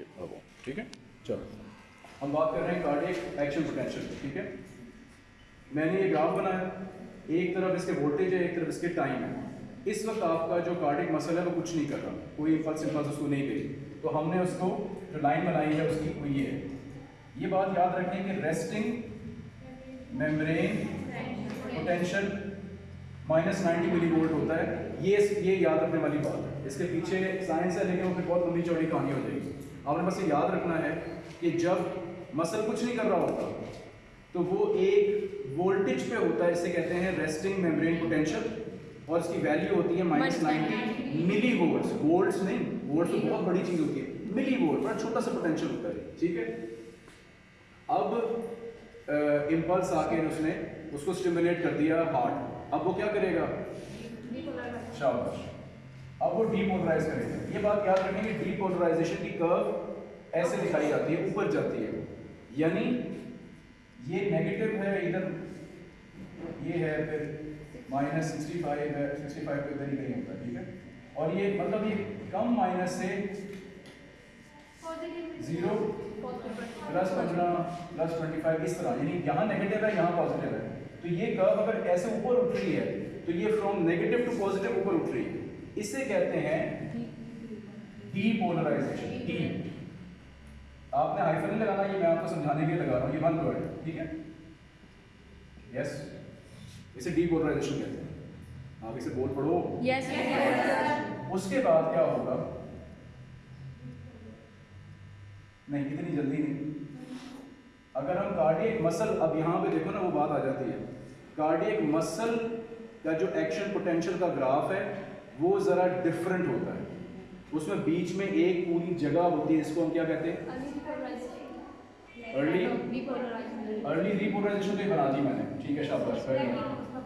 ये अब ठीक है? चलो। हम बात कर रहे हैं कार्डियक एक्शन पोटेंशियल, ठीक है? मैंने ये ग्राफ बनाया। एक तरफ़ इसके वोल्टेज है, एक तरफ़ इसके टाइम है। इस वक्त आपका जो कार्डिक मसल है, वो कुछ नहीं कर रहा। कोई इम्पल्स इम्पल्स उसको नहीं गई तो हमने उसको, जो लाइन बनाई है, उसकी वो ये है। ये बात याद रखें कि resting membrane potential minus ninety millivolt होता है। ये ये याद रखने वाली बात है। इसके पीछे साइंस है, लेकिन वो फिर बहुत लंबी चौड़ी कहानी हो जाएगी। आपने बस ये याद रखना है कि जब मसल कुछ नहीं कर रहा होता तो वो एक वोल्टेज पे होता है इसे कहते हैं रेस्टिंग मेम्ब्रेन पोटेंशियल और इसकी वैल्यू होती है minus ninety millivolts volts नहीं वोल्ट्स तो बहुत बड़ी चीज़ होती है मिली वोल्ट बड़ा छोटा सा पोटेंशियल होता है ठीक है? अब इम्पल्स आके उसने उसको स्टिमुलेट कर दिया हार्ट अब वो क्या करेगा? शाबाश अब वो डीपोलराइज करेगा। ये बात याद रखें कि डीपोलराइजेशन की कर्व ऐसे दिखाई जाती है, ऊपर जाती है। यानी ये नेगेटिव है, इधर ये है, फिर माइनस सिक्सटी फाइव है सिक्सटी फाइव तो इधर ही कहीं होता ठीक है? और ये मतलब ये कम माइनस से ज़ीरो प्लस पंद्रह प्लस ट्वेंटी फाइव इस तरह। यानी यहाँ नेगेटिव है, यहाँ पॉजिटिव है। तो ये कर्व अगर ऐसे ऊपर उठ रही है तो ये फ्रॉम नेगेटिव टू पॉजिटिव ऊपर उठ रही है। इसे कहते हैं डीपोलराइजेशन डी आपने हाइफन नहीं लगाना ये मैं आपको समझाने के लिए लगा रहा हूँ ये वन वर्ड ठीक है? यस इसे डीपोलराइजेशन कहते हैं। आप इसे बोल पढ़ो। यस उसके बाद क्या होगा? नहीं इतनी जल्दी नहीं। अगर हम कार्डियक मसल अब यहाँ पे देखो ना वो बात आ जाती है। कार्डियक मसल का जो एक्शन पोटेंशियल का ग्राफ है वो ज़रा डिफरेंट होता है। उसमें बीच में एक पूरी जगह होती है इसको हम क्या कहते हैं? अर्ली अर्ली रिपोलराइजेशन तो बना दी मैंने। ठीक है शाबाश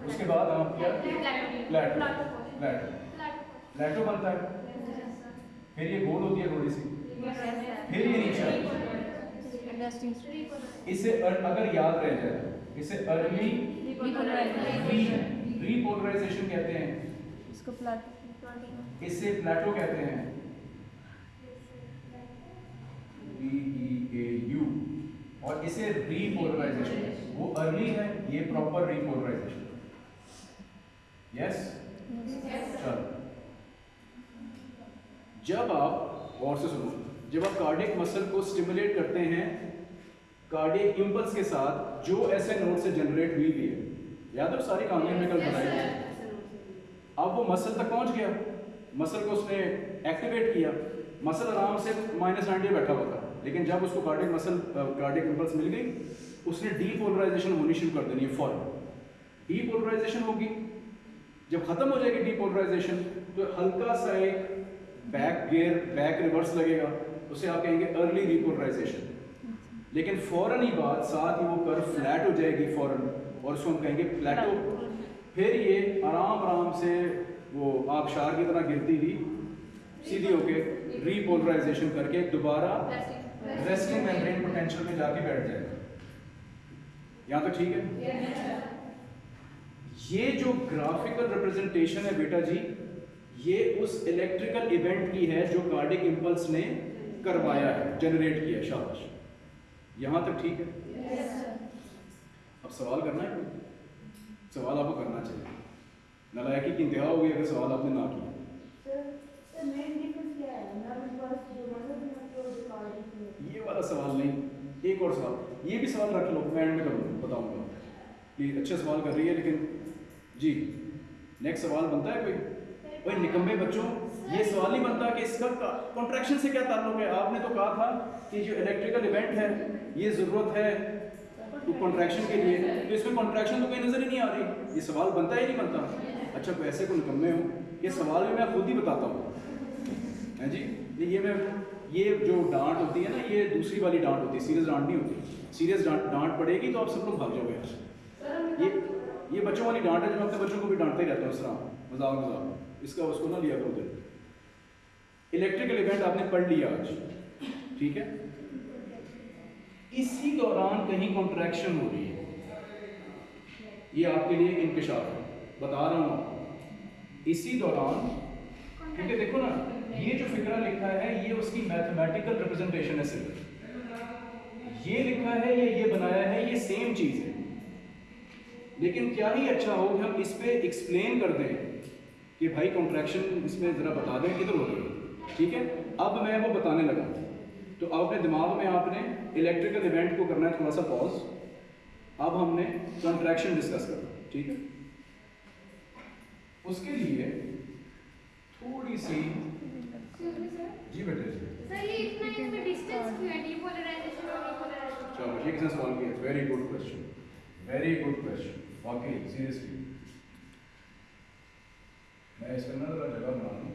उसके बाद हम क्या? प्लेटो प्लेटो प्लेटो बनता है? फिर ये गोल होती है थोड़ी सी। फिर ये नीचे इसे अर- अगर याद रह जाए इसे अर्ली रिपोलराइजेशन कहते हैं। इसको प्लाट इसे प्लेटो कहते हैं। बी ई ए यू और इसे रीपोलराइजेशन वो अर्ली है ये प्रॉपर रीपोलराइजेशन। यस चलो। जब आप और से सुनो जब आप कार्डियक मसल को स्टिमुलेट करते हैं कार्डियक इम्पल्स के साथ जो ऐसे नोट से जनरेट हुई भी है। याद है सारी कहानी में कल बताई अब वो मसल तक पहुँच गया। मसल को उसने एक्टिवेट किया। मसल आराम से माइनस नाइनटी बैठा हुआ था। लेकिन जब उसको कार्डियक मसल कार्डियक इम्पल्स मिल गई, उसने डीपोलराइजेशन होनी शुरू कर देनी है फॉरन डीपोलराइजेशन होगी। जब खत्म हो जाएगी डीपोलराइजेशन तो हल्का सा एक बैक गियर बैक रिवर्स लगेगा। उसे आप कहेंगे अर्ली रिपोलराइजेशन लेकिन फ़ौरन ही बाद साथ ही वो कर फ्लैट हो जाएगी फ़ौरन, और उसको हम कहेंगे प्लेटो फिर ये आराम आराम से वो आबशार की तरह गिरती थी सीधी होके रीपोलराइजेशन करके दोबारा रेस्टिंग मेम्ब्रेन पोटेंशियल में जाके बैठ जाएगा यहाँ तो ठीक है। ये जो ग्राफिकल रिप्रेजेंटेशन है बेटा जी ये उस इलेक्ट्रिकल इवेंट की है जो कार्डिक इम्पल्स ने करवाया है जनरेट किया शाबाश। यहाँ तक ठीक है। अब सवाल करना है। कोई सवाल आपको करना चाहिए। नलायकी की इंतहा होगी अगर सवाल आपने ना किया। ये वाला सवाल नहीं एक और सवाल। ये भी सवाल रख लो मैं एंड में करूँगा बताऊँगा। कि अच्छा सवाल कर रही है लेकिन जी नेक्स्ट सवाल बनता है कोई? भाई निकम्बे बच्चों ये सवाल नहीं बनता कि इसका कॉन्ट्रैक्शन से क्या ताल्लुक है? आपने तो कहा था कि जो इलेक्ट्रिकल इवेंट है ये ज़रूरत है तो कॉन्ट्रैक्शन के लिए तो इसमें कॉन्ट्रैक्शन तो कहीं नज़र ही नहीं आ रही। ये सवाल बनता ही नहीं बनता। अच्छा वैसे को निकम्मे हो? ये सवाल भी मैं खुद ही बताता हूँ। हैं जी? ये मैं, ये जो डांट होती है ना, ये दूसरी वाली डांट होती है। सीरियस डांट नहीं होती। सीरियस डांट डांट पड़ेगी तो आप सब लोग भाग जाओगे यहाँ ये ये बच्चों वाली डांट है जो मैं अपने बच्चों को भी डांटते ही रहता हूँ, इस तरह। मज़ाक मज़ाक। इसका उसको ना लिया करो इलेक्ट्रिकल इवेंट आपने पढ़ लिया आज। ठीक है? इसी दौरान कहीं कॉन्ट्रैक्शन हो रही है। ये आपके लिए इंकशाफ है। बता रहा हूँ इसी दौरान, क्योंकि देखो ना, ये जो फिक्रा लिखा है, ये उसकी मैथमेटिकल रिप्रेजेंटेशन है सिर्फ़। ये लिखा है, या, ये बनाया है, ये सेम चीज़ है। लेकिन क्या ही अच्छा हो कि हम इस पर एक्सप्लेन कर दें कि भाई कॉन्ट्रैक्शन इसमें ज़रा बता दें किधर हो गई ठीक है? अब मैं वो बताने लगा। तो अपने दिमाग में आपने इलेक्ट्रिकल इवेंट को करना है थोड़ा सा पॉज अब हमने कॉन्ट्रैक्शन डिस्कस करना ठीक है? उसके लिए थोड़ी सी जी बेटे है? चलो ये किसने सवाल किया very good question very good question वाकई सीरियसली मैं इसके अंदर जगह बना दूँ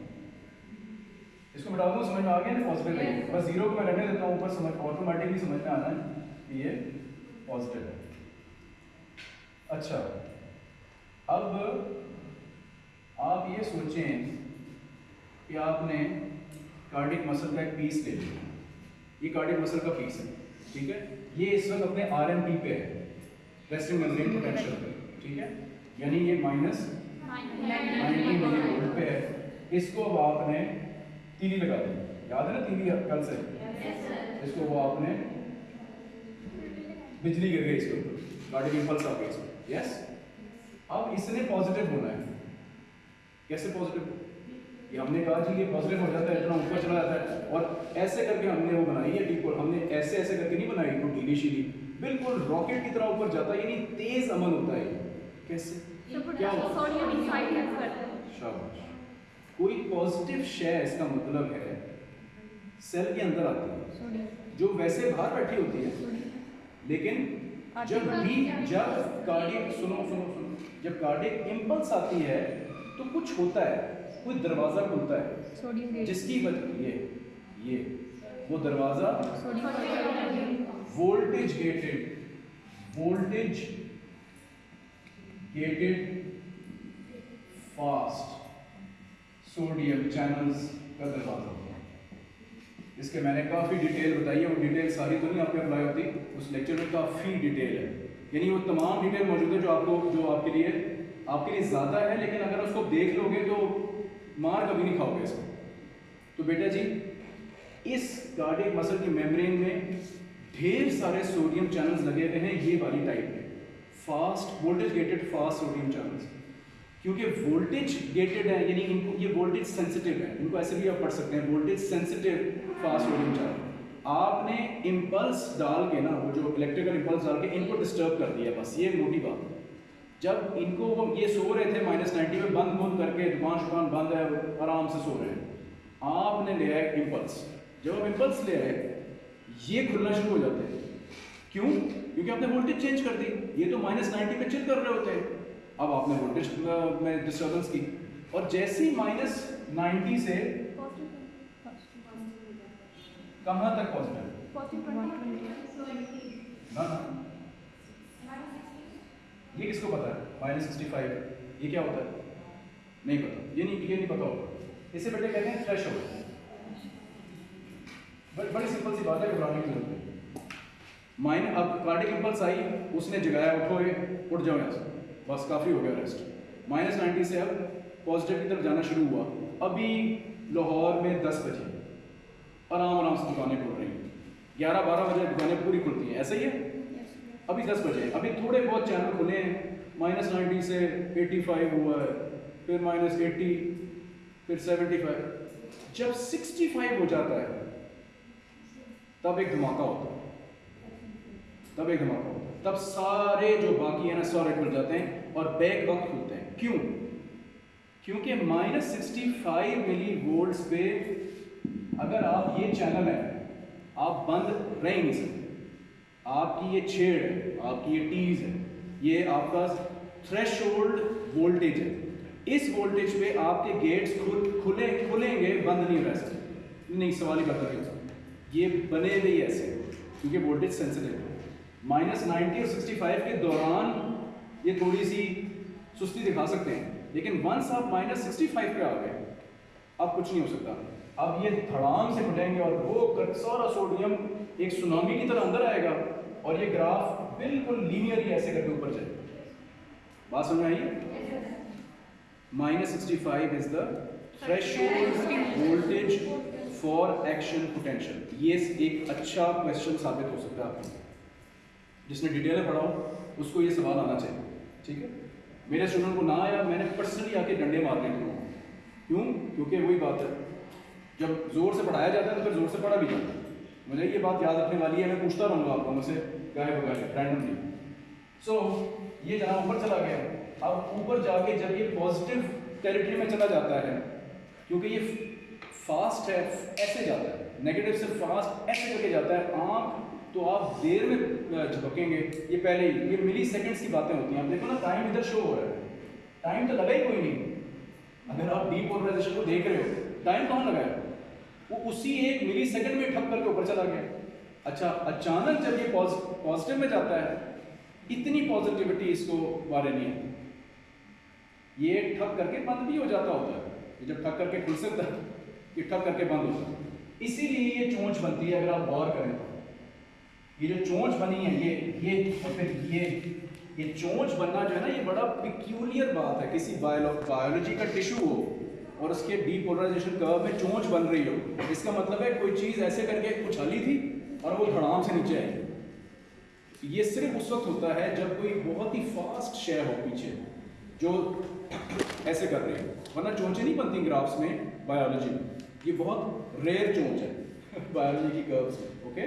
इसको मिटा दूँ समझ में आ गया ना पॉजिटिव है। बस ज़ीरो को मैं रहने देता हूँ ऊपर समझ ऑटोमेटिकली समझ में आना है कि ये पॉजिटिव है। अच्छा अब आप ये सोचें कि आपने कार्डिक मसल का एक पीस ले लिया। ये कार्डिक मसल का पीस है ठीक है? ये इस वक्त अपने आर एम पी पे है रेस्टिंग मेम्ब्रेन पोटेंशियल पे ठीक है? यानी ये माइनस 90 मिली वोल्ट पे है। इसको अब आपने तीली लगा दी याद है ना तीली कल से? इसको वो आपने बिजली गिर गई इसके ऊपर। कार्डिक इंपल्स आ गई इसमें। यस अब इसने पॉजिटिव होना है। कैसे पॉजिटिव ये हमने कहा जी ये पॉजिटिव हो जाता है इतना ऊपर चला जाता है। और ऐसे करके हमने वो बनाई है डीपोल हमने ऐसे ऐसे करके नहीं बनाई वो ढीली शीली बिल्कुल रॉकेट की तरह ऊपर जाता है यानी तेज अमल होता है। कैसे? क्या होता है? शाबाश। कोई पॉजिटिव शय इसका मतलब है सेल के अंदर आती है। जो वैसे बाहर बैठी होती है लेकिन जब भी जब कार्डियक सुनो सुनो सुनो जब कार्डियक इंपल्स आती है तो कुछ होता है कोई दरवाज़ा खुलता है जिसकी वजह ये ये वो दरवाज़ा voltage gated voltage gated fast sodium channels का दरवाज़ा है इसके मैंने काफ़ी डिटेल बताई है वो डिटेल सारी तो नहीं आपके अप्लाई होती, उस लेक्चर में काफ़ी डिटेल है। यानी वो तमाम डिटेल मौजूद है जो आपको, जो आपके लिए आपके लिए ज़्यादा है, लेकिन अगर उसको देख लोगे तो मार कभी नहीं खाओगे इसको। तो बेटा जी, इस कार्डियक मसल की मेम्ब्रेन में ढेर सारे सोडियम चैनल्स लगे हुए हैं, ये वाली टाइप में। Fast voltage gated fast sodium channels क्योंकि वोल्टेज गेटेड है, यानी इनको, ये वोल्टेज सेंसिटिव है। इनको ऐसे भी आप पढ़ सकते हैं voltage sensitive fast sodium channel आपने इम्पल्स डाल के ना, वो जो इलेक्ट्रिकल इम्पल्स डाल के, इनको डिस्टर्ब कर दिया बस, ये मोटी बात है। जब इनको वो, ये सो रहे थे माइनस नाइन्टी में, बंद बंद करके, दुकान शुकान बंद है, आराम से सो रहे हैं। आपने लिया है इम्पल्स जब आप इम्पल्स ले आए, ये खुलना शुरू हो जाते हैं। क्यों? क्योंकि आपने वोल्टेज चेंज कर दी। ये तो माइनस नाइन्टी पे चिल कर रहे होते हैं। अब आपने वोल्टेज में डिस्टर्बेंस की। और जैसे ही माइनस नाइन्टी से कहाँ तक पॉजिटिव ना ये किसको पता है? माइनस सिक्सटी फाइव ये क्या होता है? नहीं पता। ये नहीं ये नहीं पता होगा। इससे बेटे कहते हैं फ्रेश हो। बड़ी सिंपल सी बात है, घबराने की ज़रूरत नहीं। माइन अब कार्डिक इम्पल्स आई, उसने जगाया, उठो उठ जाओ यहाँ से। बस काफ़ी हो गया रेस्ट माइनस नाइन्टी से अब पॉजिटिव की तरफ़ जाना शुरू हुआ। अभी लाहौर में दस बजे। आराम आराम से दुकानें खुल रही हैं। ग्यारह, बारह बजे दुकानें पूरी खुलती हैं। ऐसा ही है? अभी दस बजे। अभी थोड़े बहुत चैनल खुले हैं। माइनस नाइन्टी से एट्टी फाइव हुआ है। फिर माइनस एट्टी फिर सेवेंटी फाइव जब सिक्सटी फाइव हो जाता है, तब एक धमाका होता है। तब एक धमाका होता है। तब सारे जो बाकी है ना, सारे खुल जाते हैं और बैक वक्त खुलते हैं। क्यों? क्योंकि minus sixty five millivolt पे अगर आप ये चैनल है, आप बंद रह नहीं सकते। आपकी ये छेड़ है, आपकी ये टीज है, ये आपका थ्रेशोल्ड वोल्टेज है। इस वोल्टेज पे आपके गेट्स खुल, खुले, खुलेंगे, बंद नहीं रह सकते। नहीं, सवाल ही करता ये बने हुए ऐसे, क्योंकि वोल्टेज सेंसिटिव माइनस नाइन्टी और सिक्सटी फाइव के दौरान ये थोड़ी सी सुस्ती दिखा सकते हैं। लेकिन वंस आप माइनस सिक्सटी फाइव पे आ गए, अब कुछ नहीं हो सकता। अब ये धड़ाम से फटेंगे और वो सारा सोडियम एक सुनामी की तरह अंदर आएगा और ये ग्राफ बिल्कुल लीनियरली ऐसे करके ऊपर जाएगा। बात समझ आई? Minus sixty five is the threshold voltage for action potential ये एक अच्छा क्वेश्चन साबित हो सकता है आपको। जिसने डिटेल में पढ़ा हो उसको ये सवाल आना चाहिए, ठीक है? मेरे स्टूडेंट को ना आया, मैंने पर्सनली आके डंडे मारने थे क्यों? क्योंकि वही बात है। जब ज़ोर से पढ़ाया जाता है तो फिर ज़ोर से पढ़ा भी जाता है। मुझे ये बात याद रखने वाली है, मैं पूछता रहूँगा आपको, मुझसे गाय बगाए रैंडमली सो ये जहाँ ऊपर चला गया, अब ऊपर जाके जब ये पॉजिटिव टेरिटरी में चला जाता है, क्योंकि ये फास्ट है, ऐसे जाता है। नेगेटिव से फास्ट ऐसे करके जाता है, आँख तो आप देर में झपकेंगे। ये पहले ही, ये मिली सेकेंड्स की बातें होती हैं। आप देखो ना टाइम इधर शो हो रहा है। टाइम तो लगा ही कोई नहीं। अगर आप डीपोलराइजेशन को देख रहे हो टाइम कहाँ लगाया? वो उसी एक मिली सेकेंड में ठप करके ऊपर चला गया। अच्छा अचानक जब ये पॉजिटिव में जाता है, इतनी पॉजिटिविटी इसको बारे नहीं आती ये ठप करके बंद भी हो जाता होता है। जब ठक करके खुल सकता है, ये ठक करके बंद हो होता है। इसीलिए ये चोंच बनती है, अगर आप गौर करें तो। ये जो चोंच बनी है, ये ये, और फिर ये ये चोंच बनना जो है ना, ये बड़ा पिक्यूलियर बात है। किसी बायो बायोलॉजी का टिश्यू हो और उसके डीपोलराइजेशन कर्व में चोंच बन रही हो, इसका मतलब है कोई चीज़ ऐसे करके उछाली थी और वो धड़ाम से नीचे आई। ये सिर्फ़ उस वक्त होता है जब कोई बहुत ही फास्ट शेयर हो पीछे, जो ऐसे कर रहे हो। वरना चोंचें नहीं बनती ग्राफ्स में बायोलॉजी में। ये बहुत रेयर चोंच है बायोलॉजी की कर्व्स में ओके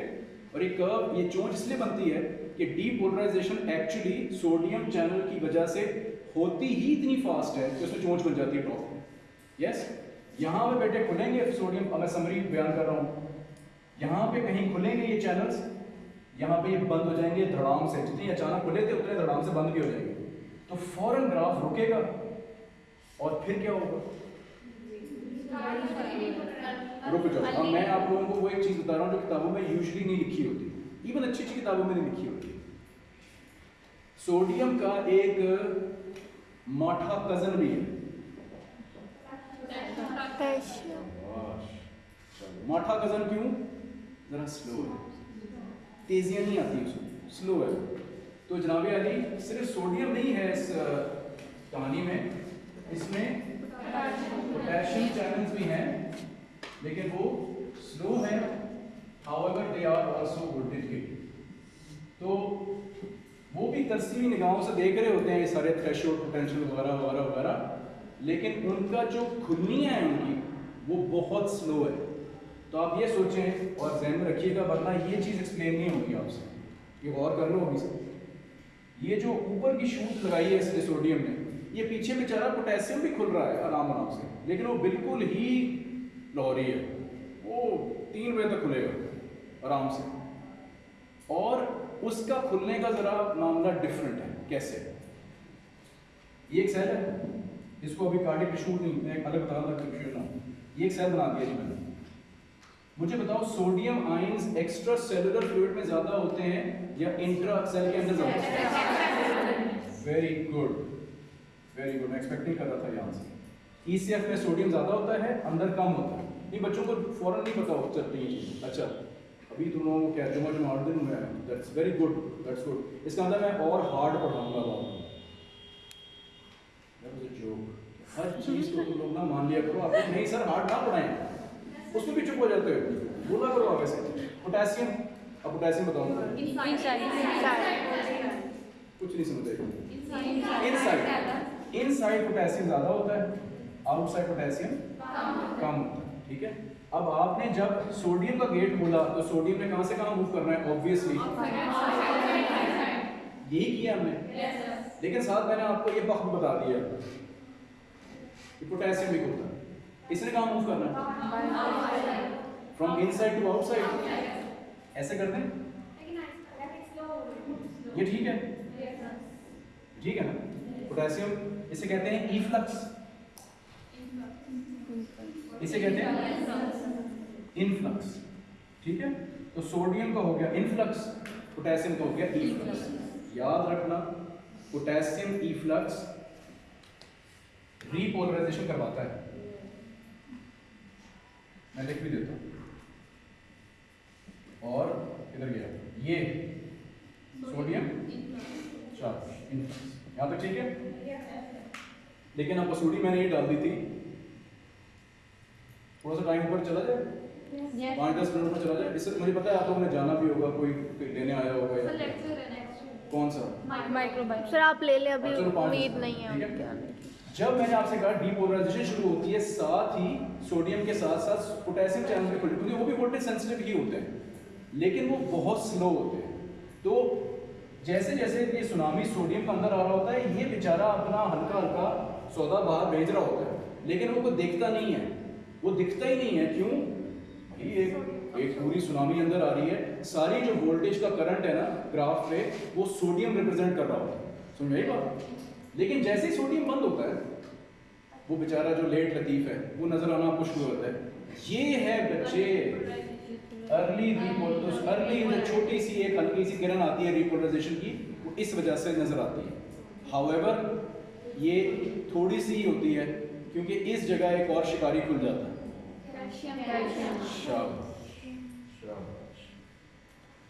और ये कर्व ये चोंच इसलिए बनती है कि डीपोलराइजेशन एक्चुअली सोडियम चैनल की वजह से होती ही इतनी फास्ट है कि उसमें चोंच बन जाती है टॉप यस यहाँ पे बेटे खुलेंगे सोडियम मैं समरी बयान कर रहा हूँ। यहाँ पे कहीं खुलेंगे ये चैनल्स यहाँ पे ये बंद हो जाएँगे धड़ाम से। जितनी अचानक खुले थे, उतने धड़ाम से बंद भी हो जाएँगे। तो फ़ौरन ग्राफ रुकेगा और फिर क्या होगा? रुक जाओ। अब मैं आप लोगों को वो एक चीज़ बता रहा हूँ जो किताबों में यूजली नहीं लिखी होती। इवन अच्छी अच्छी किताबों में नहीं लिखी होती। सोडियम का एक माठा कज़न भी है। माठा कज़न क्यों? जरा स्लो है। तेजियाँ नहीं आती उसमें। स्लो है तो जनाब अली, सिर्फ़ सोडियम नहीं है इस कहानी में। इसमें पोटेशियम चैनल्स भी हैं। लेकिन वो स्लो है however they are voltage gate तो वो भी तरसीली निगाहों से देख रहे होते हैं ये सारे थ्रेशोल्ड पोटेंशियल वगैरह वगैरह वगैरह। लेकिन उनका जो खुलनियाँ हैं उनकी, वो बहुत स्लो है। तो आप ये सोचें और जहन में रखिएगा, वरना ये चीज़ एक्सप्लेन नहीं होगी आपसे। ये गौर कर लो होगी सर ये जो ऊपर की शूट लगाई है इसने सोडियम ने, ये पीछे बेचारा पोटेशियम भी खुल रहा है, आराम आराम से। लेकिन वो बिल्कुल ही लाहौरी है। वो तीन बजे तक खुलेगा आराम से। और उसका खुलने का ज़रा मामला डिफरेंट है कैसे? ये एक सेल है इसको अभी कार्डिक टिश्यू नहीं एक अलग बता कंफ्यूजन ना ये एक सेल बना दिया जी मैंने। मुझे बताओ sodium ions extracellular fluid में ज़्यादा होते हैं या इंट्रा सेल के अंदर ज़्यादा वेरी गुड वेरी गुड मैं एक्सपेक्टिंग कर रहा था यहाँ से। ईसीएफ में सोडियम ज़्यादा होता है अंदर कम होता है। नहीं बच्चों को फ़ौरन नहीं पता हो चलती ये चीज़। अच्छा अभी तुम लोगों को क्या जुमा जुमा आठ दिन हुआ है that's very good that's good इसका अंदर मैं और हार्ड पढ़ाऊँगा joke. हर चीज़ को तुम लोग ना मान लिया करो आप नहीं सर हार्ड ना पढ़ाएँ। उसमें भी चुप हो जाते हो। बोला करो आप ऐसे। पोटेशियम अब पोटेशियम बताऊँगा कुछ नहीं समझ रहे। इनसाइड इनसाइड पोटेशियम ज़्यादा होता है। आउटसाइड पोटेशियम कम होता है, ठीक है? अब आपने जब सोडियम का गेट खोला तो सोडियम ने कहाँ से कहाँ मूव करना है? ऑब्वियसली यही किया हमने। लेकिन साथ मैंने आपको ये वक्त बता दिया कि पोटेशियम भी होता है। इसने कहाँ मूव करना है? फ्रॉम इनसाइड टू आउटसाइड ऐसे कर दें ये ठीक है? ठीक है ना? पोटेशियम इसे कहते हैं इफ्लक्स इसे कहते हैं इनफ्लक्स ठीक है? तो सोडियम का हो गया इनफ्लक्स पोटेशियम का हो गया इफ्लक्स याद रखना पोटेशियम इफ्लक्स रीपोलराइजेशन करवाता है। मैं लिख भी देता हूँ। और इधर गया। ये सोडियम चार्ज इनफ्लक्स यहाँ तक ठीक है? लेकिन अब मसूरी मैंने ये डाल दी थी। थोड़ा सा टाइम ऊपर चला जाए? पाँच दस मिनट में चला जाए? इससे मुझे पता है आप लोगों ने जाना भी होगा कोई लेने आया होगा या है. कौन सा? माइक्रोबायोम सर आप ले लें अभी उम्मीद नहीं है है? जब मैंने आपसे कहा डीपोलराइजेशन शुरू होती है साथ ही सोडियम के साथ साथ पोटेशियम चैनल भी खुले क्योंकि वो भी वोल्टेज सेंसिटिव ही होते हैं लेकिन वो बहुत स्लो होते हैं। तो जैसे जैसे ये सुनामी सोडियम का अंदर आ रहा होता है ये बेचारा अपना हल्का हल्का सौदा बाहर भेज रहा होता है लेकिन वो कोई दिखता नहीं है। वो दिखता ही नहीं है, क्यों? भाई एक एक पूरी सुनामी अंदर आ रही है। सारी जो वोल्टेज का करंट है ना ग्राफ पे, वो सोडियम रिप्रेजेंट कर रहा होता है। समझ आई बात? लेकिन जैसे ही सोडियम बंद होता है, वो बेचारा जो लेट लतीफ है, वो नज़र आना आपको शुरू होता है। ये है बच्चे अर्ली रिपोलराइजेशन अर्ली जो छोटी सी एक हल्की सी किरण आती है रिपोलराइजेशन की, वो इस वजह से नज़र आती है। हाउएवर ये थोड़ी सी ही होती है। क्योंकि इस जगह एक और शिकारी खुल जाता है।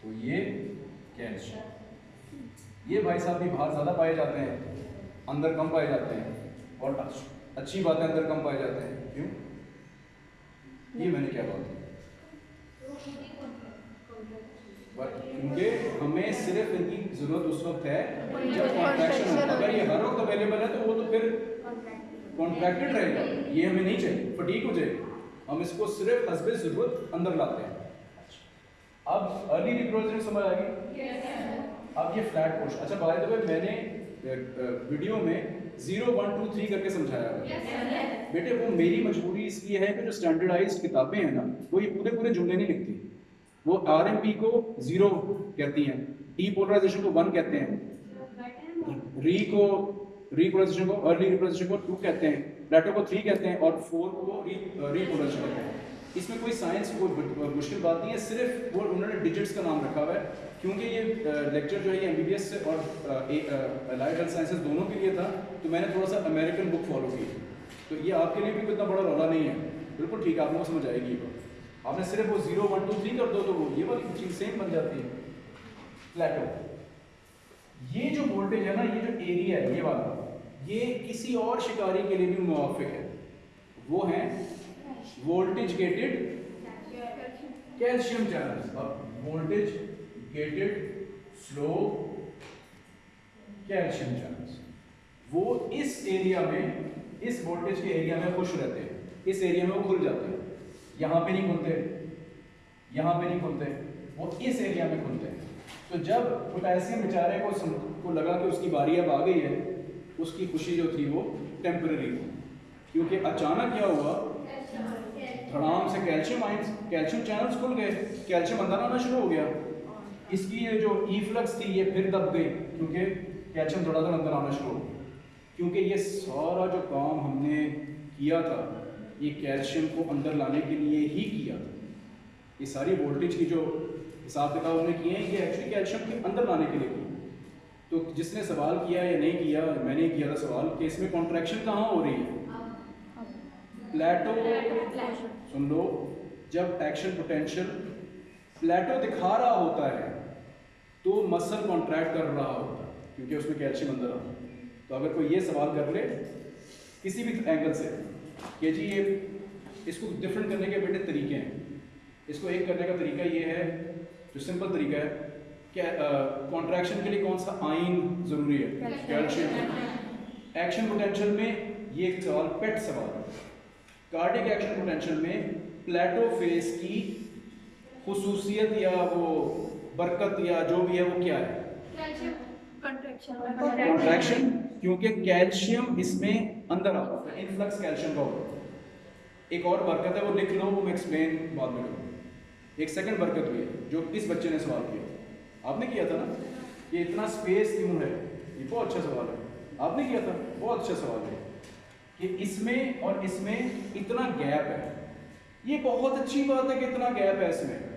तो ये ये भाई साहब भी बाहर ज़्यादा पाए जाते हैं अंदर कम पाए जाते हैं और अच्छी बात है अंदर कम पाए जाते हैं। क्यों? ये मैंने क्या बात क्योंकि हमें सिर्फ़ इनकी ज़रूरत उस वक्त है जब कॉन्ट्रैक्शन अगर ये हर वक्त अवेलेबल है तो वो तो फिर कॉन्ट्रैक्टेड रहेगा। ये हमें नहीं चाहिए। फटीक हो जाएगी। हम इसको सिर्फ़ हसबे ज़रूरत अंदर लाते हैं। अब अर्ली रिप्रोडक्शन समझ आ गई? अब ये फ्लैट पोर्शन अच्छा बाय द वे मैंने वीडियो में ज़ीरो वन टू थ्री करके समझाया है। बेटे वो मेरी मजबूरी इसलिए है कि जो स्टैंडर्डाइज्ड किताबें हैं ना वो ये पूरे पूरे जुमले नहीं लिखती वो आर को ज़ीरो कहती हैं। डीपोलराइजेशन को वन कहते हैं। री को रिपोलराइजेशन को अर्ली रिपोलराइजेशन को टू कहते हैं। प्लेटो को थ्री कहते हैं और फोर को रिपोलराइजेशन कहते हैं। इसमें कोई साइंस कोई मुश्किल बात नहीं है, सिर्फ़ वो उन्होंने डिजिट्स का नाम रखा हुआ है, क्योंकि ये लेक्चर जो है ये एमबीबीएस और अलाइड हेल्थ साइंसेज दोनों के लिए था तो मैंने थोड़ा सा अमेरिकन बुक फॉलो की। तो ये आपके लिए भी इतना बड़ा रौला नहीं है। बिल्कुल ठीक है, आप लोगों को समझ आएगी ये आपने सिर्फ़ वो ज़ीरो वन टू थ्री कर दो तो वो ये वाली चीज़ सेम बन जाती है। प्लेटो ये जो वोल्टेज है ना, ये जो एरिया है, ये वाला ये किसी और शिकारी के लिए भी मुआफिक है। वो है वोल्टेज गेटेड कैल्शियम चैनल्स अब voltage gated slow calcium channels वो इस एरिया में, इस वोल्टेज के एरिया में खुश रहते हैं। इस एरिया में वो खुल जाते हैं। यहाँ पे नहीं खुलते। यहाँ पे नहीं खुलते। वो इस एरिया में खुलते हैं। तो जब पोटेशियम बेचारे को को लगा कि उसकी बारी अब आ गई है उसकी खुशी जो थी वो टेम्पररी थी। क्योंकि अचानक क्या हुआ? धड़ाम से कैल्शियम आइंस कैल्शियम चैनल्स खुल गए। कैल्शियम अंदर आना शुरू हो गया। इसकी ये जो ई फ्लक्स थी, ये फिर दब गई, क्योंकि कैल्शियम थोड़ा सा अंदर आना शुरू हो गया। क्योंकि ये सारा जो काम हमने किया था, ये कैल्शियम को अंदर लाने के लिए ही किया था। ये सारी वोल्टेज की जो हिसाब किताब हमने किए हैं, ये एक्चुअली कैल्शियम के अंदर लाने के लिए किए। तो जिसने सवाल किया या नहीं किया, मैंने किया था सवाल, कि इसमें कॉन्ट्रैक्शन कहाँ हो रही है? प्लेटो सुन लो, जब एक्शन पोटेंशियल प्लेटो दिखा रहा होता है तो मसल कॉन्ट्रैक्ट कर रहा होता है, क्योंकि उसमें कैल्शियम अंदर आता है। तो अगर कोई ये सवाल कर ले, किसी भी एंगल से, कि जी ये, इसको डिफरेंट करने के बेटे तरीके हैं। इसको एक करने का तरीका ये है, जो सिंपल तरीका है कॉन्ट्रैक्शन के लिए कौन सा आइन ज़रूरी है? कैल्शियम एक्शन पोटेंशियल में ये एक सवाल पेट सवाल है। कार्डिक एक्शन पोटेंशियल में प्लेटो फेस की खसूसियत या वो बरकत या जो भी है वो क्या है? कॉन्ट्रैक्शन क्योंकि कैल्शियम इसमें अंदर आता है इनफ्लक्स कैल्शियम का होता है। एक और बरकत है वो लिख लो वो मैं एक्सप्लेन बाद में करूँगा। एक सेकंड बरकत हुई है जो इस बच्चे ने सवाल किया। आपने किया था ना? ये इतना स्पेस क्यों है? ये बहुत अच्छा सवाल है। आपने किया था? बहुत अच्छा सवाल है। कि इसमें और इसमें इतना गैप है। ये बहुत अच्छी बात है कि इतना गैप है इसमें।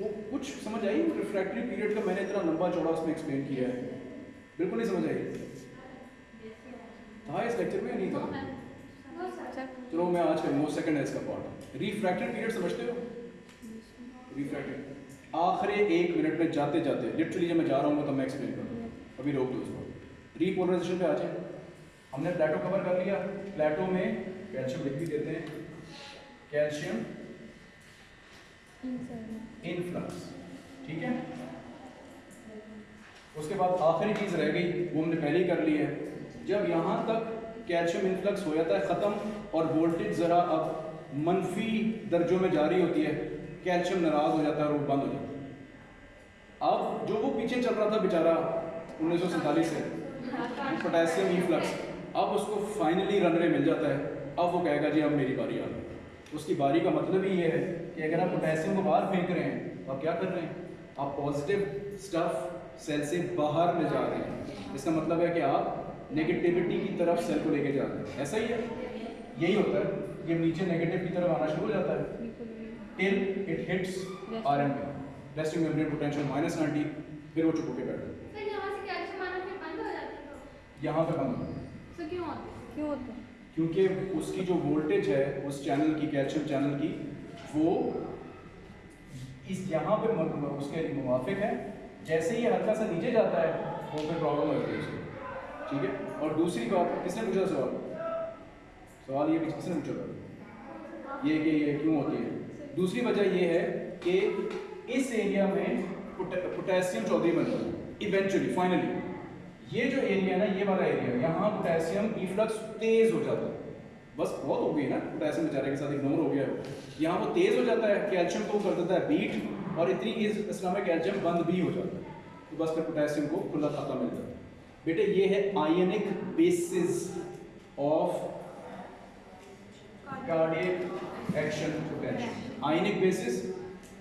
वो कुछ समझ आई? रिफ्रैक्टरी पीरियड का मैंने इतना लंबा चौड़ा उसमें एक्सप्लेन किया है। बिल्कुल नहीं समझ आई। था इस लेक्चर में? नहीं था। चलो मैं आज का नौ सेकंड है इसका पार्ट रिफ्रैक्टरी पीरियड समझते हो? रिफ्रैक्टरी आखिरी एक मिनट में जाते जाते लिटरली जब मैं जा रहा हूँ तो मैं एक्सप्लेन करूँगा अभी रोक दो उसको रीपोलराइजेशन पे आ जाए। हमने प्लेटो कवर कर लिया। प्लेटो में कैल्शियम लिख भी देते हैं। कैल्शियम इनफ्लक्स ठीक है? उसके बाद आखिरी चीज़ रह गई, वो हमने पहले ही कर ली है। जब यहाँ तक कैल्शियम इनफ्लक्स हो जाता है, ख़त्म, और वोल्टेज ज़रा अब मनफी दर्जों में जारी होती है कैल्शियम नाराज़ हो जाता है और वो बंद हो जाता है। अब जो वो पीछे चल रहा था बेचारा, उन्नीस सौ सैंतालीस से, पोटेशियम इनफ्लक्स अब उसको फाइनली रनवे मिल जाता है। अब वो कहेगा, जी, अब मेरी बारी आ गई। उसकी बारी का मतलब ही ये है कि अगर आप पोटेशियम को बाहर फेंक रहे हैं तो आप क्या कर रहे हैं? आप पॉजिटिव स्टफ़ सेल से बाहर ले जा रहे हैं। इसका मतलब है कि आप नेगेटिविटी की तरफ़ सेल को लेके जा रहे हैं। ऐसा ही है। यही होता है। कि नीचे नेगेटिव की तरफ़ आना शुरू हो जाता है। Till it hits R M resting membrane potential minus ninety फिर वो चुप के बैठ जाता यहाँ से कैल्शियम आना फिर बंद हो जाता है तो? यहाँ पे बंद हो जाता है। सो क्यों क्यों होता क्योंकि उसकी जो वोल्टेज है उस चैनल की कैल्शियम चैनल की वो इस यहाँ पे उसके मुवाफिक है। जैसे ही हल्का सा नीचे जाता है वो फिर प्रॉब्लम होती है उसको। ठीक है? और दूसरी बात किसने पूछा सवाल? सवाल ये किसने पूछा था? ये कि ये क्यों होती है? दूसरी वजह यह है कि इस एरिया में पोटे- पोटेशियम चौधरी बन जाता है इवेंचुअली फाइनली ये जो एरिया ना, ये वाला एरिया यहाँ पोटेशियम इफ्लक्स तेज हो जाता है। बस बहुत हो गई ना पोटेशियम बेचारे के साथ इग्नोर हो गया यहाँ वो तेज हो जाता है कैल्शियम को कर देता है बीट और इतनी इस इसमें में कैल्शियम बंद भी हो जाता है। तो बस फिर पोटेशियम को खुला खाता मिल जाता है। बेटे, ये है ionic basis of cardiac action potential ionic basis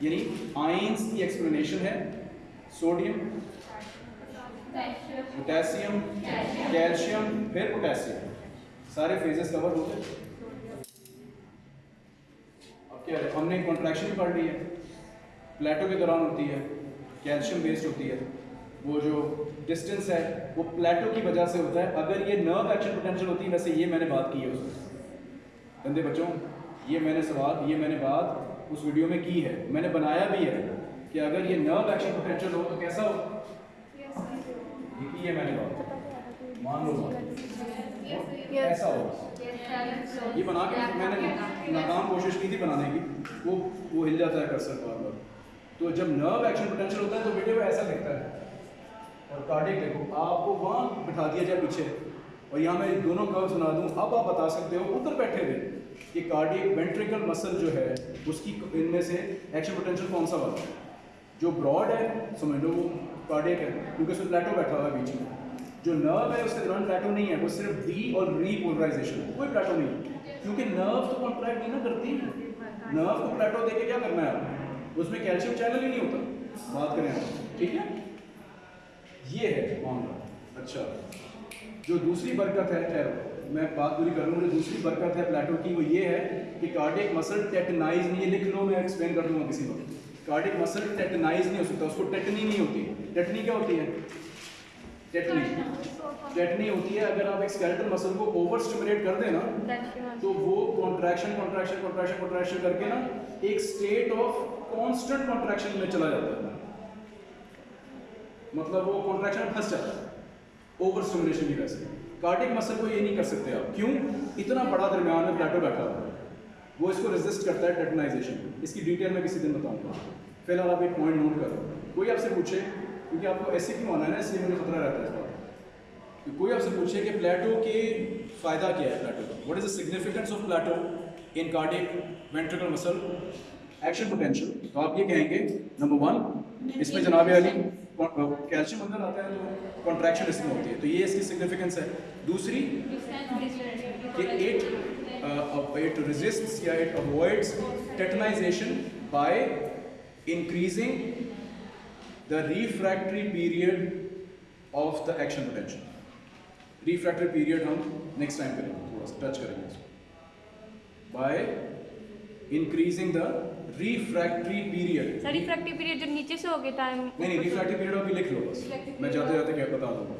यानी आयंस की एक्सप्लेनेशन है सोडियम पोटेशियम कैल्शियम फिर पोटेशियम सारे फेजेस कवर होते हैं। अब क्या है? हमने कॉन्ट्रैक्शन भी पढ़ ली है। प्लेटो के दौरान होती है कैल्शियम बेस्ड होती है। वो जो डिस्टेंस है वो प्लेटो की वजह से होता है। अगर ये नर्व एक्शन पोटेंशियल होती है वैसे ये मैंने बात की है उसमें। गंदे बच्चों ये मैंने सवाल, ये मैंने बात उस वीडियो में की है। मैंने बनाया भी है कि अगर ये नर्व एक्शन पोटेंशियल हो तो कैसा हो? ये की है मैंने बात। मान लो ऐसा हो? ये बना के मैंने नाकाम कोशिश की थी बनाने की। वो वो हिल जाता है कर्सर बार बार तो जब नर्व एक्शन पोटेंशियल होता है तो वीडियो ऐसा दिखता है। और कार्डिक देखो, आपको वहाँ बिठा दिया जाए पीछे। और यहाँ मैं दोनों कर्व सुना दूँ। अब आप बता सकते हो, उधर बैठे थे कि कार्डियक वेंट्रिकल मसल जो है, उसकी इनमें से एक्शन पोटेंशियल कौन सा वाला है? जो ब्रॉड है, समझ लो वो कार्डियक है, क्योंकि उसमें प्लेटो बैठा हुआ है बीच में। जो नर्व है, उसके दौरान प्लेटो नहीं है, वो सिर्फ़ डी और रीपोलराइजेशन है, कोई प्लेटो नहीं क्योंकि नर्व तो कॉन्ट्रैक्ट नहीं ना करती। नर्व को प्लेटो देके क्या करना है उसमें कैल्शियम चैनल ही नहीं होता। बात करें आप, ठीक है? ये है मामला। अच्छा जो दूसरी बरकत है, ठहरो। मैं बात पूरी कर लूँ जो दूसरी बरकत है प्लेटो की वो ये है कि कार्डिक मसल टेटनाइज नहीं है लिख लो मैं एक्सप्लेन कर दूँगा किसी वक्त कार्डिक मसल टेटनाइज नहीं हो सकता उसको टेटनी नहीं होती। टेटनी क्या होती है? टेटनी टेटनी होती है अगर आप एक स्केलेटल मसल को ओवर स्टिमुलेट कर देना तो वो कॉन्ट्रैक्शन कॉन्ट्रैक्शन कॉन्ट्रैक्शन कॉन्ट्रैक्शन करके ना एक स्टेट ऑफ़ कॉन्स्टेंट कॉन्ट्रैक्शन में चला जाता है। मतलब वो कॉन्ट्रैक्शन फंस जाता है ओवर स्टिमुलेशन की वजह से। कार्डिक मसल को ये नहीं कर सकते आप। क्यों? इतना बड़ा दरमियान में प्लेटो बैठा हुआ है। वो इसको रेजिस्ट करता है टेटनाइजेशन इसकी डिटेल में किसी दिन बताऊँगा। फ़िलहाल आप एक पॉइंट नोट करो। कोई आपसे पूछे? क्योंकि आपको ऐसे क्यों आना है ना? इसलिए मुझे खतरा रहता है इस बात। कि कोई आपसे पूछे कि प्लेटो के फ़ायदा क्या है प्लेटो का? What is the significance of plateau in cardiac ventricle muscle action potential तो आप ये कहेंगे नंबर वन इसमें जनाब अली कैल्शियम अंदर आता है तो कॉन्ट्रैक्शन इसमें होती है। तो ये इसकी सिग्निफिकेंस है। दूसरी, कि इट इट रेजिस्ट्स या it avoids tetanization by increasing the refractory period of the action potential refractory period हम नेक्स्ट टाइम करेंगे थोड़ा सा टच करेंगे by increasing the refractory period sir refractive period जो नीचे से हो गया टाइम नहीं नहीं रिफ्रैक्टिव पीरियड अभी लिख लो बस। मैं जाते जाते क्या बता दूँगा।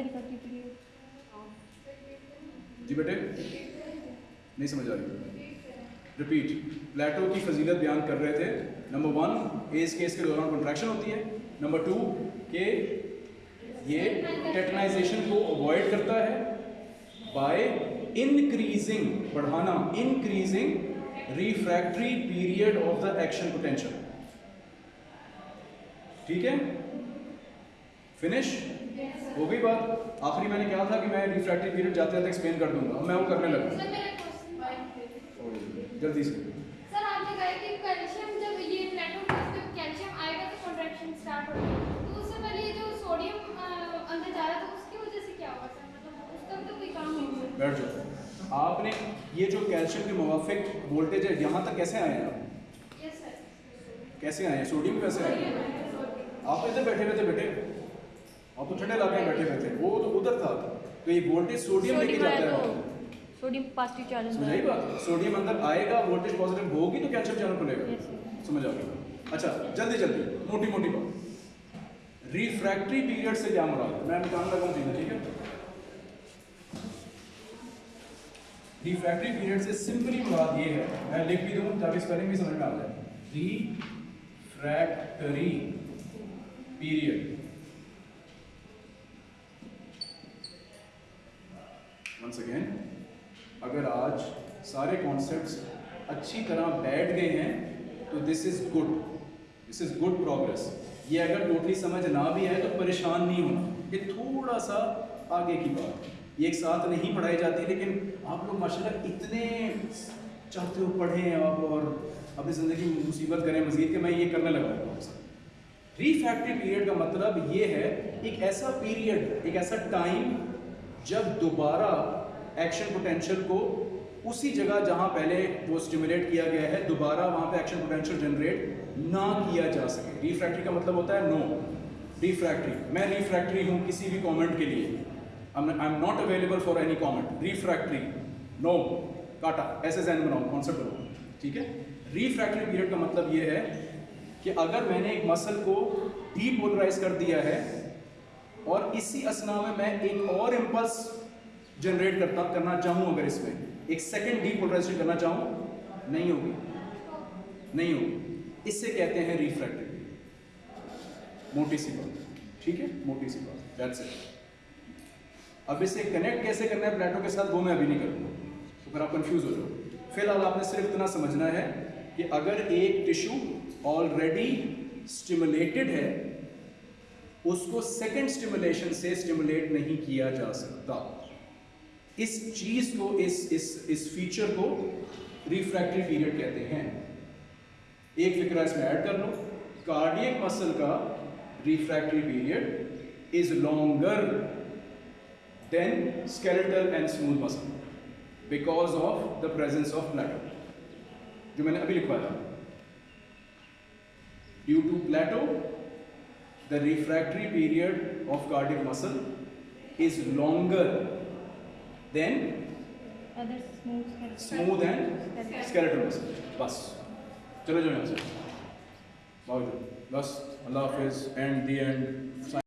रिफ्रैक्टिव पीरियड जी बेटे? नहीं समझ आ रही। रिपीट प्लेटो की फजीलत बयान कर रहे थे। नंबर वन एज केस के दौरान कॉन्ट्रैक्शन होती है। नंबर टू के ये टेटनाइजेशन को अवॉइड करता है बाय इंक्रीजिंग बढ़ाना increasing refractory period of the action potential ठीक है? फिनिश हो गई बात। आखिरी मैंने कहा था कि मैं रिफ्रैक्टरी पीरियड जाते जाते एक्सप्लेन कर दूँगा। अब मैं वो करने लगा जल्दी से। सर आपने कहा कि कैल्शियम जब ये प्लेटो कैल्शियम आएगा तो कॉन्ट्रैक्शन स्टार्ट होगी। तो उससे पहले ये जो सोडियम अंदर जा रहा था उसकी वजह से क्या हुआ सर मतलब उसका भी तो कोई काम नहीं हुआ। बैठ जाओ। आपने ये जो कैल्शियम के मुवाफिक वोल्टेज है यहाँ तक कैसे आए हैं आप? कैसे आए हैं? सोडियम कैसे आए आप इधर बैठे हुए थे बेटे। आप तो ठंडे इलाके में बैठे हुए थे वो तो उधर था। तो ये वोल्टेज सोडियम लेके जाता है। तो सोडियम पॉजिटिव चार्ज समझ आई बात? सोडियम अंदर आएगा वोल्टेज पॉजिटिव होगी तो कैल्शियम चैनल खुलेगा. समझ आ गया। अच्छा जल्दी जल्दी। मोटी मोटी बात। रिफ्रैक्टरी पीरियड से क्या मुराद मैं निकाल लगा हूँ चीज़ें ठीक है? रिफ्रैक्टरी पीरियड से सिंपली मुराद ये है, मैं लिख भी दूँ ताकि स्पेलिंग भी समझ में आ जाए। रिफ्रैक्टरी पीरियड वंस अगेन अगर आज सारे कॉन्सेप्ट्स अच्छी तरह बैठ गए हैं तो this is good this is good progress ये अगर टोटली समझ ना भी आए तो परेशान नहीं होना। ये थोड़ा सा आगे की बात। है ये एक साथ नहीं पढ़ाई जाती, लेकिन आप लोग माशाल्लाह इतने चाहते हो पढ़ें आप और अपनी ज़िंदगी में मुसीबत करें मजीद के, मैं ये करने लगा हूँ रिफैक्टरी पीरियड का मतलब ये है, एक ऐसा पीरियड एक ऐसा टाइम जब दोबारा एक्शन पोटेंशियल को उसी जगह जहाँ पहले वो स्टिमुलेट किया गया है, दोबारा वहाँ पे एक्शन पोटेंशियल जनरेट ना किया जा सके। रिफ्रैक्ट्री का मतलब होता है नो रिफ्रैक्टरी मैं रिफ्रैक्टरी हूँ किसी भी कमेंट के लिए। I am not available for any comment refractory no काटा ऐसे जहन बनाओ कॉन्सेप्ट बनाओ ठीक है? रिफ्रैक्टरी पीरियड का मतलब ये है कि अगर मैंने एक मसल को डीपोलराइज कर दिया है और इसी असना में मैं एक और इम्पल्स जनरेट करता, करना चाहूँ अगर इसमें, एक सेकेंड डीपोलराइजेशन करना चाहूँ, नहीं होगी। नहीं होगी। इससे कहते हैं रिफ्रैक्टिव मोटी सी बात। ठीक है? मोटी सी बात। दैट्स इट अब इसे कनेक्ट कैसे करना है? प्लेटो के साथ वो मैं अभी नहीं करूँगा। तो फिर आप कंफ्यूज हो जाओ। फ़िलहाल आपने सिर्फ़ इतना समझना है कि अगर एक टिश्यू ऑलरेडी स्टिमुलेटेड है, उसको सेकेंड स्टिमुलेशन से स्टिमुलेट नहीं किया जा सकता। इस चीज़ को, इस इस इस फीचर को रिफ्रैक्टरी पीरियड कहते हैं। एक फिक्रा इसमें ऐड कर लो। कार्डियक मसल का refractory period is longer than skeletal and smooth muscle because of the presence of plateau जो मैंने अभी लिखवाया to plateau the refractory period of cardiac muscle is longer than other smooth smooth and skeletal muscle बस चलो जो यहाँ से बस अल्लाह हाफिज एंड दी एंड